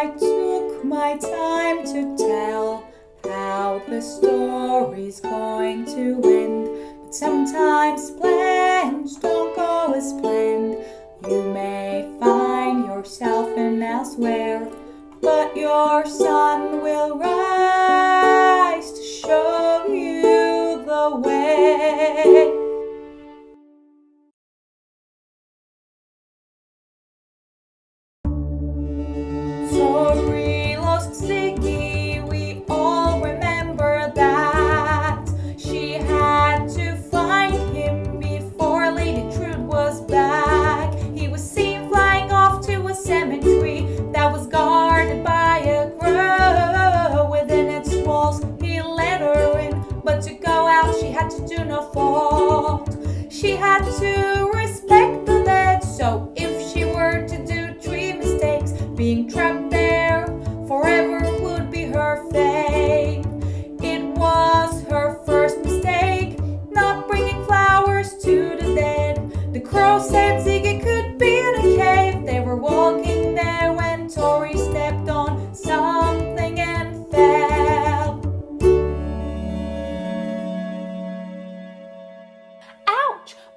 I took my time to tell how the story's going to end. But sometimes plans don't go as planned. You may find yourself in elsewhere, but your sun will rise to show you the way.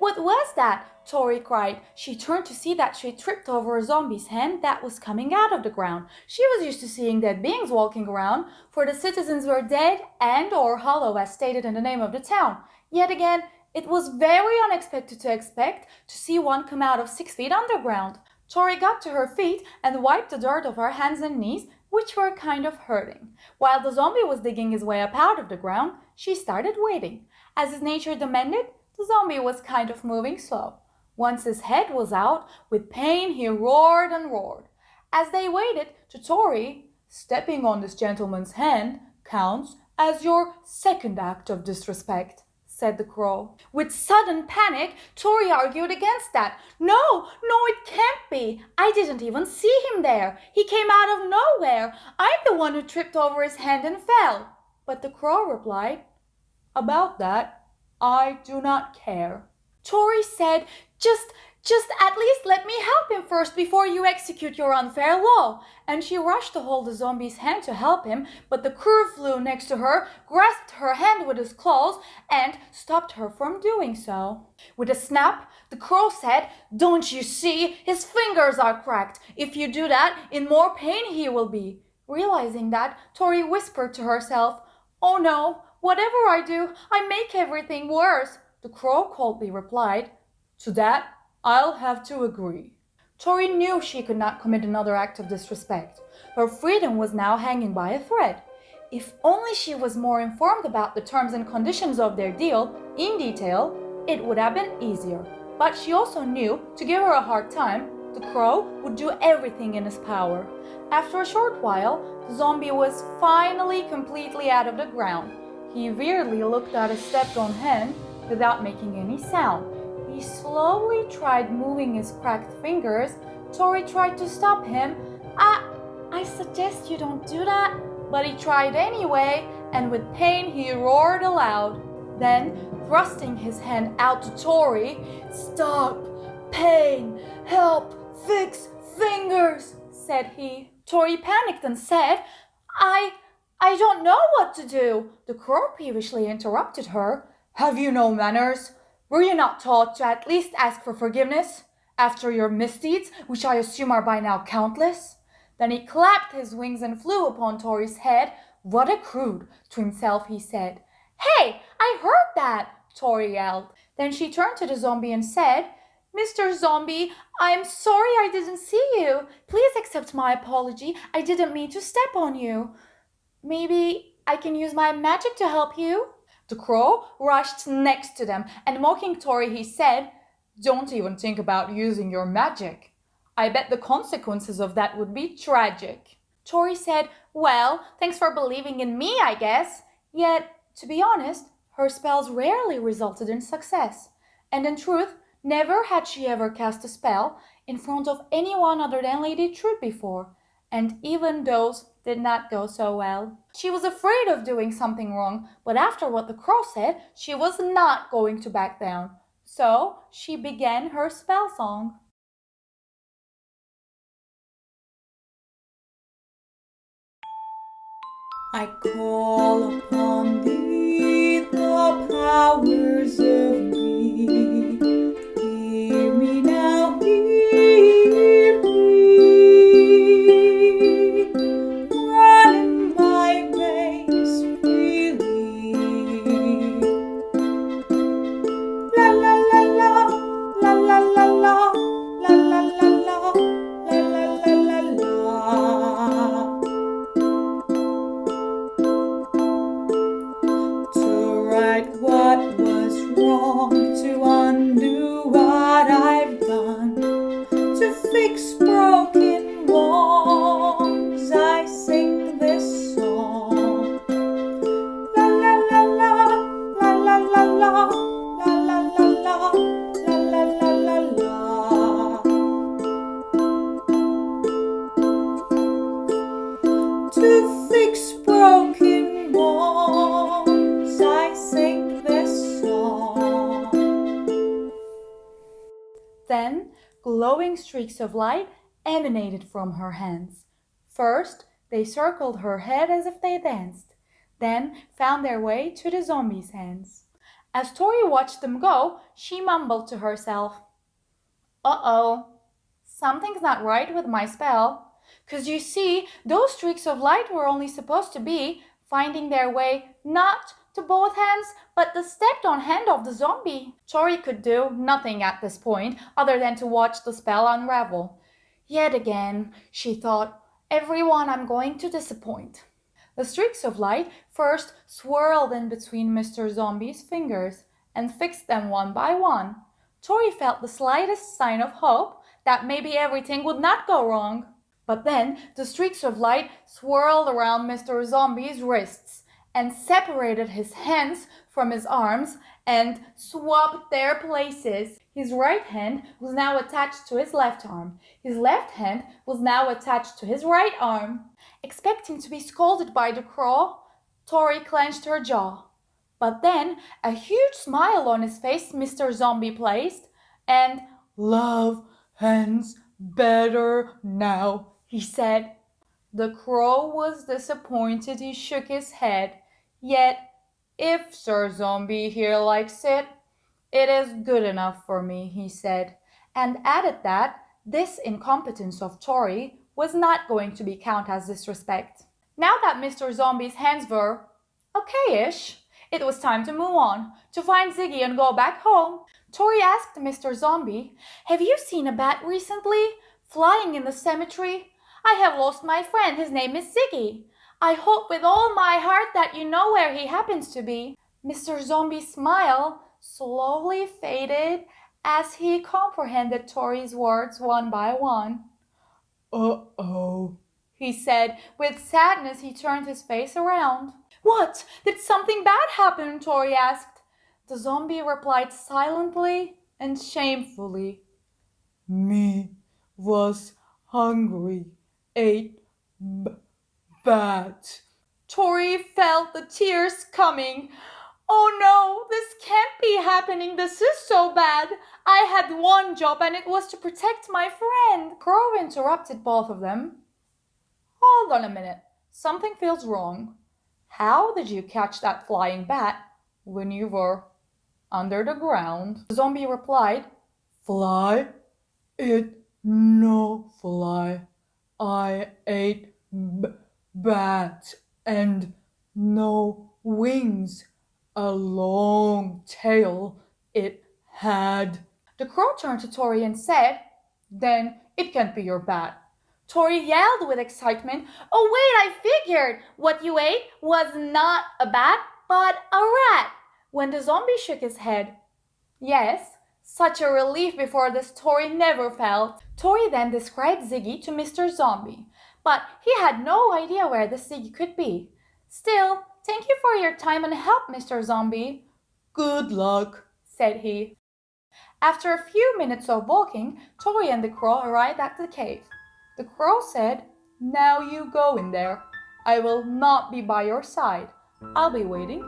What was that? Tori cried. She turned to see that she tripped over a zombie's hand that was coming out of the ground. She was used to seeing dead beings walking around, for the citizens were dead and or hollow as stated in the name of the town. Yet again, it was very unexpected to expect to see one come out of six feet underground. Tori got to her feet and wiped the dirt off her hands and knees, which were kind of hurting. While the zombie was digging his way up out of the ground, she started waiting. As his nature demanded, the zombie was kind of moving slow. Once his head was out, with pain he roared and roared. As they waited to Tori, stepping on this gentleman's hand counts as your second act of disrespect, said the crow. With sudden panic, Tori argued against that. No, no, it can't be. I didn't even see him there. He came out of nowhere. I'm the one who tripped over his hand and fell. But the crow replied, About that, I do not care. Tori said, Just, just at least let me help him first before you execute your unfair law. And she rushed to hold the zombie's hand to help him, but the crow flew next to her, grasped her hand with his claws, and stopped her from doing so. With a snap, the crow said, Don't you see? His fingers are cracked. If you do that, in more pain he will be. Realizing that, Tori whispered to herself, Oh no, whatever I do, I make everything worse. The crow coldly replied, To that I'll have to agree. Tori knew she could not commit another act of disrespect. Her freedom was now hanging by a thread. If only she was more informed about the terms and conditions of their deal in detail, it would have been easier. But she also knew to give her a hard time, the crow would do everything in his power. After a short while, the zombie was finally completely out of the ground. He weirdly looked at his stepped on hand without making any sound. He slowly tried moving his cracked fingers. Tori tried to stop him. I, I suggest you don't do that. But he tried anyway, and with pain he roared aloud. Then, thrusting his hand out to Tori, Stop! Pain! Help! Fix fingers! said he. Tori panicked and said, I, I don't know what to do. The crow peevishly interrupted her. Have you no manners? Were you not taught to at least ask for forgiveness after your misdeeds, which I assume are by now countless? Then he clapped his wings and flew upon Tori's head. What a crude! To himself he said. Hey, I heard that! Tori yelled. Then she turned to the zombie and said, Mr. Zombie, I'm sorry I didn't see you. Please accept my apology. I didn't mean to step on you. Maybe I can use my magic to help you? The crow rushed next to them and mocking Tori, he said, Don't even think about using your magic. I bet the consequences of that would be tragic. Tori said, Well, thanks for believing in me, I guess. Yet, to be honest, her spells rarely resulted in success. And in truth, never had she ever cast a spell in front of anyone other than Lady Truth before. And even those did not go so well. She was afraid of doing something wrong, but after what the crow said, she was not going to back down. So she began her spell song. I call upon thee, the powers of me. Fix broken walls, I sing this song. Then glowing streaks of light emanated from her hands. First, they circled her head as if they danced, then found their way to the zombie's hands. As Tori watched them go, she mumbled to herself, Uh oh, something's not right with my spell. 'Cause you see, those streaks of light were only supposed to be finding their way not to both hands, but the stepped on hand of the zombie. Tori could do nothing at this point other than to watch the spell unravel. Yet again, she thought, everyone I'm going to disappoint. The streaks of light first swirled in between Mr. Zombie's fingers and fixed them one by one. Tori felt the slightest sign of hope that maybe everything would not go wrong. But then the streaks of light swirled around Mr. Zombie's wrists and separated his hands from his arms and swapped their places. His right hand was now attached to his left arm. His left hand was now attached to his right arm. Expecting to be scolded by the crow, Tori clenched her jaw. But then a huge smile on his face Mr. Zombie placed, and love hands better now, he said. The crow was disappointed he shook his head, yet if Sir Zombie here likes it, it is good enough for me, he said, and added that this incompetence of Tori was not going to be counted as disrespect. Now that Mr. Zombie's hands were okay-ish, it was time to move on, to find Ziggy and go back home. Tori asked Mr. Zombie, Have you seen a bat recently? Flying in the cemetery? I have lost my friend. His name is Ziggy. I hope with all my heart that you know where he happens to be. Mr. Zombie's smile slowly faded as he comprehended Tori's words one by one. Uh-oh, he said. With sadness, he turned his face around. What? Did something bad happen? Tori asked. The zombie replied silently and shamefully. Me was hungry, b- bat. Tori felt the tears coming. Oh no, this can't be happening. This is so bad. I had one job and it was to protect my friend. Crow interrupted both of them. Hold on a minute. Something feels wrong. How did you catch that flying bat when you were under the ground? The zombie replied, Fly? It no fly. I ate bat and no wings. A long tail it had. The crow turned to Tori and said, Then it can't be your bat. Tori yelled with excitement, Oh, wait, I figured! What you ate was not a bat, but a rat. When the zombie shook his head, Yes, such a relief before this Tori never felt. Tori then described Ziggy to Mr. Zombie, but he had no idea where the Ziggy could be. Still, thank you for your time and help, Mr. Zombie. Good luck, said he. After a few minutes of walking, Tori and the crow arrived at the cave. The crow said, Now you go in there. I will not be by your side. I'll be waiting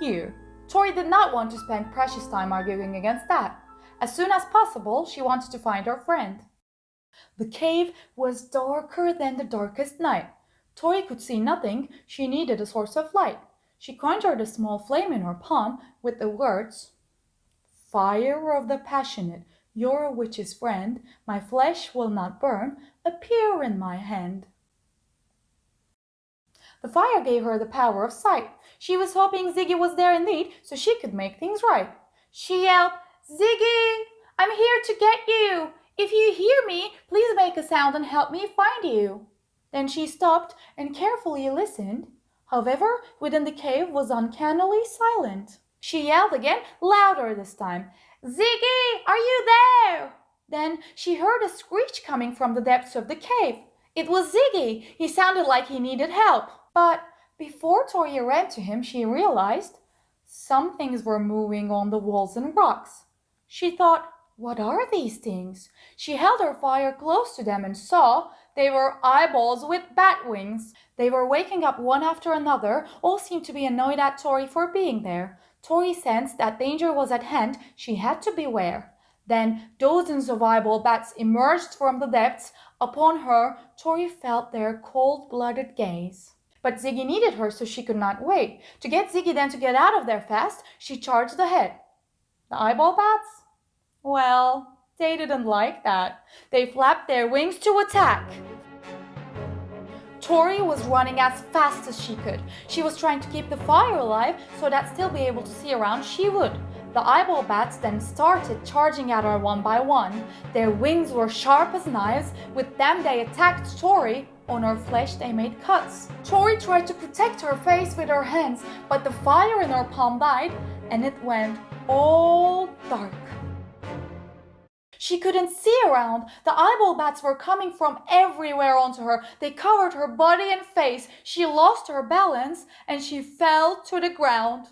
here. Tori did not want to spend precious time arguing against that. As soon as possible, she wanted to find her friend. The cave was darker than the darkest night. Tori could see nothing. She needed a source of light. She conjured a small flame in her palm with the words, Fire of the passionate, you're a witch's friend, my flesh will not burn, appear in my hand. The fire gave her the power of sight. She was hoping Ziggy was there indeed, so she could make things right. She yelled, Ziggy, I'm here to get you. If you hear me, please make a sound and help me find you. Then she stopped and carefully listened. However, within the cave was uncannily silent. She yelled again, louder this time. Ziggy, are you there? Then she heard a screech coming from the depths of the cave. It was Ziggy. He sounded like he needed help. But before Tori ran to him, she realized some things were moving on the walls and rocks. She thought, what are these things? She held her fire close to them and saw they were eyeballs with bat wings. They were waking up one after another, all seemed to be annoyed at Tori for being there. Tori sensed that danger was at hand, she had to beware. Then dozens of eyeball bats emerged from the depths. Upon her, Tori felt their cold-blooded gaze. But Ziggy needed her, so she could not wait. To get Ziggy then to get out of there fast, she charged ahead. The eyeball bats? Well, they didn't like that. They flapped their wings to attack. Tori was running as fast as she could. She was trying to keep the fire alive so that still be able to see around she would. The eyeball bats then started charging at her one by one. Their wings were sharp as knives. With them they attacked Tori. On her flesh they made cuts. Tori tried to protect her face with her hands, but the fire in her palm died and it went all dark. She couldn't see around. The eyeball bats were coming from everywhere onto her. They covered her body and face. She lost her balance and she fell to the ground.